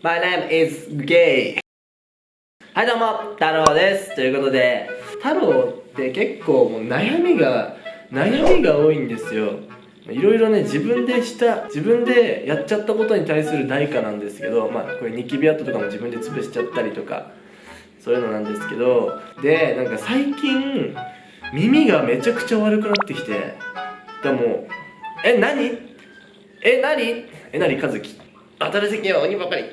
My name is gay. はいどうも太郎です。ということで太郎って結構もう悩みが悩みが多いんですよ。いろいろね自分でした自分でやっちゃったことに対する代価なんですけどまあこれニキビ跡とかも自分で潰しちゃったりとかそういうのなんですけどでなんか最近耳がめちゃくちゃ悪くなってきてでもえ何？え何？えなりか新しい鬼ばかり。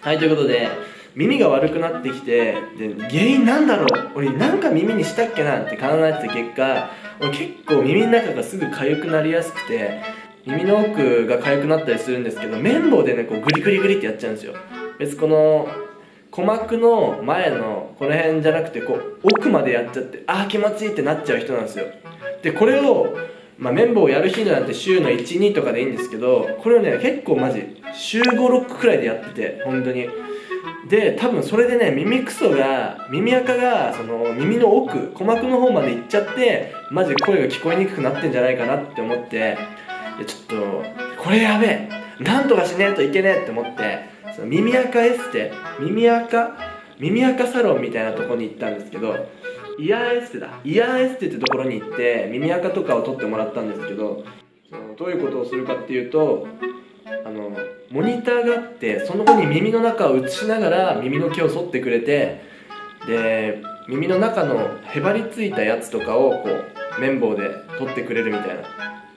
はいということで耳が悪くなってきてで原因なんだろう？俺なんか耳にしたっけなって考えてた結果俺結構耳の中がすぐ痒くなりやすくて耳の奥が痒くなったりするんですけど綿棒でねこうグリグリグリってやっちゃうんですよ。別この鼓膜の前のこの辺じゃなくてこう奥までやっちゃってああ気持ちいいってなっちゃう人なんですよ。でこれをまあ、綿棒をやる日なんて週の12とかでいいんですけどこれをね結構マジ週56くらいでやってて本当に。で多分それでね耳くそが耳垢がその耳の奥鼓膜の方まで行っちゃってマジ声が聞こえにくくなってんじゃないかなって思ってちょっとこれやべえなんとかしねえといけねえって思ってその耳垢エステ？耳垢？耳垢サロンみたいなとこに行ったんですけどイヤーエステだ。イヤーエステってところに行って耳垢とかを取ってもらったんですけどそのどういうことをするかっていうとあのモニターがあってその子に耳の中を映しながら耳の毛を剃ってくれてで耳の中のへばりついたやつとかをこう綿棒で取ってくれるみたいな。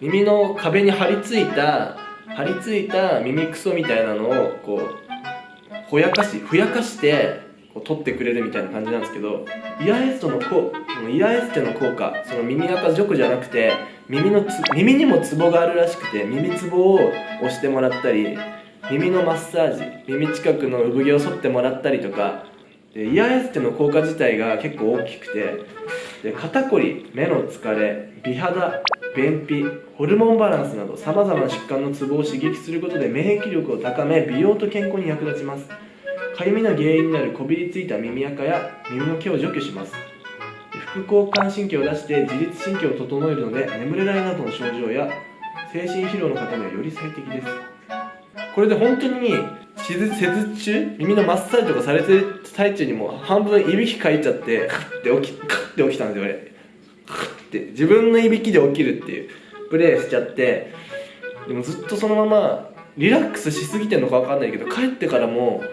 耳の壁に張り付いた張り付いた耳くそみたいなのをこうほやかしふやかしてこう取ってくれるみたいな感じなんですけどイヤエステの効イヤエステの効果その耳垢除去じゃなくて耳の耳にもツボがあるらしくて耳ツボを押してもらったり耳のマッサージ耳近くの産毛を剃ってもらったりとかでイヤエステの効果自体が結構大きくてで肩こり目の疲れ美肌便秘ホルモンバランスなどさまざまな疾患のツボを刺激することで免疫力を高め美容と健康に役立ちます。かゆみの原因になるこびりついた耳垢や耳の毛を除去します。副交感神経を出して自律神経を整えるので眠れないなどの症状や精神疲労の方にはより最適です。これで本当に施術中耳のマッサージとかされてる最中にもう半分いびきかいちゃってカッて起きカッて起きたんですよ俺カッて。自分のいびきで起きるっていう。プレイしちゃって。でもずっとそのままリラックスしすぎてんのか分かんないけど帰ってからも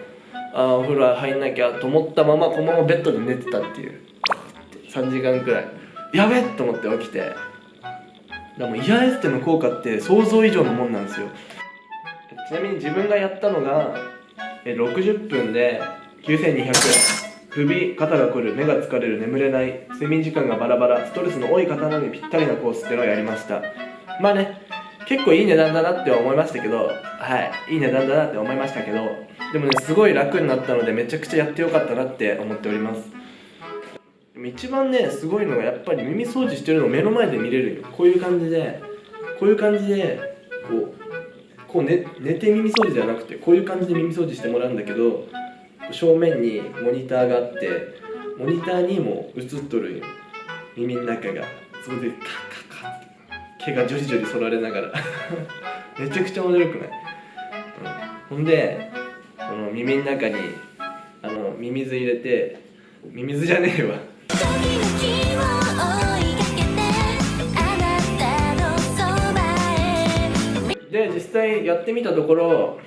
ああお風呂入んなきゃと思ったままこのままベッドで寝てたっていう。3時間くらい。やべっと思って起きて。でもイヤーエステの効果って想像以上のもんなんですよ。ちなみに自分がやったのが60分で9200円。首肩が凝る目が疲れる眠れない睡眠時間がバラバラストレスの多い方なのにぴったりなコースっていうのをやりました。まあね結構いい値段だなって思いましたけどはいいい値段だなって思いましたけどでもねすごい楽になったのでめちゃくちゃやってよかったなって思っております。一番ねすごいのがやっぱり耳掃除してるのを目の前で見れる。こういう感じでこういう感じでこうこう寝寝て耳掃除じゃなくてこういう感じで耳掃除してもらうんだけど正面にモニターがあってモニターにも映っとる耳の中がそこでカッカッカッって毛がジョリジョリ剃られながら。めちゃくちゃ驚くない、うん、ほんでこの耳の中にあのミミズ入れてミミズじゃねえわ。際やってみたところ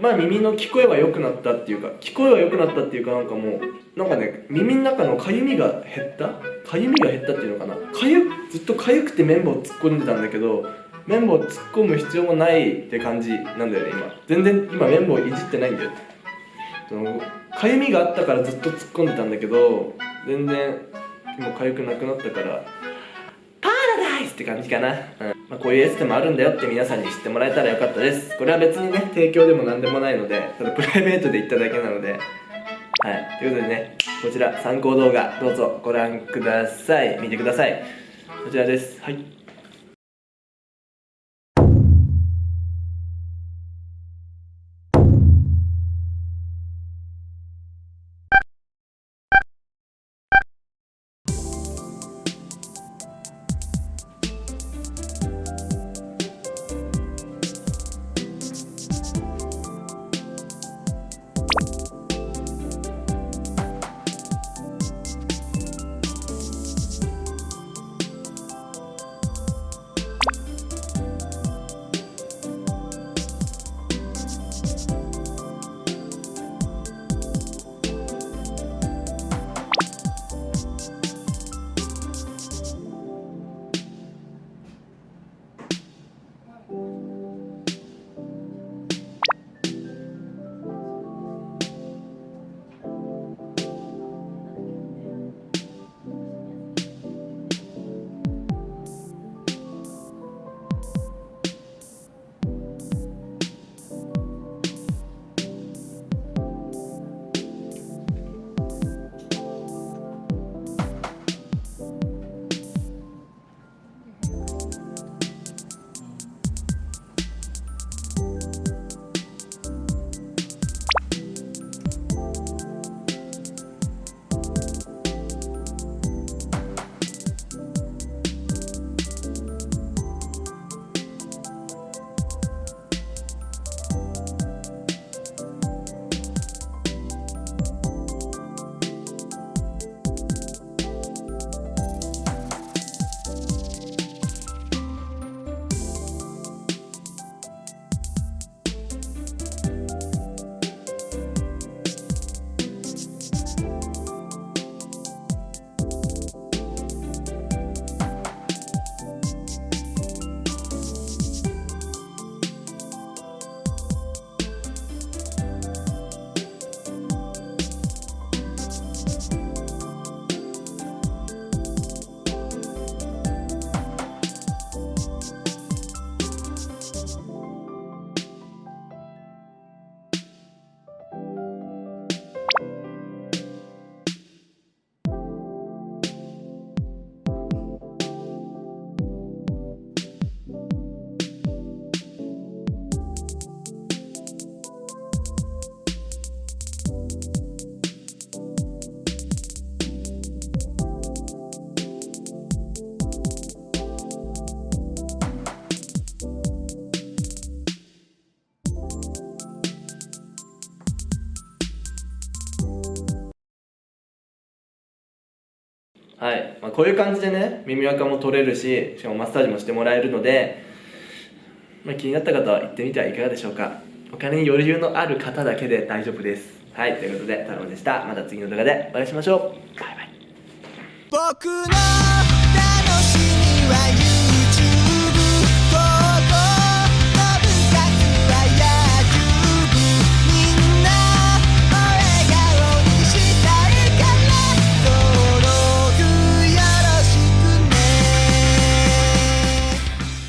まあ耳の聞こえは良くなったっていうか聞こえは良くなったっていうかなんかもうなんかね耳の中のかゆみが減った？かゆみが減ったっていうのかな？かゆずっとかゆくて綿棒突っ込んでたんだけど綿棒突っ込む必要もないって感じなんだよね今。全然今綿棒いじってないんだよ。かゆみがあったからずっと突っ込んでたんだけど全然今痒くなくなったからって感じかな、うん。まあ、こういうエステもあるんだよって皆さんに知ってもらえたらよかったです。これは別にね提供でも何でもないのでただプライベートで行っただけなので。はい。ということでねこちら参考動画どうぞご覧ください。見てください。こちらです。はい。はい、まあ、こういう感じでね耳垢も取れるししかもマッサージもしてもらえるので、まあ、気になった方は行ってみてはいかがでしょうか。お金に余裕のある方だけで大丈夫です。はい。ということで太郎でした。また次の動画でお会いしましょう。バイバイ。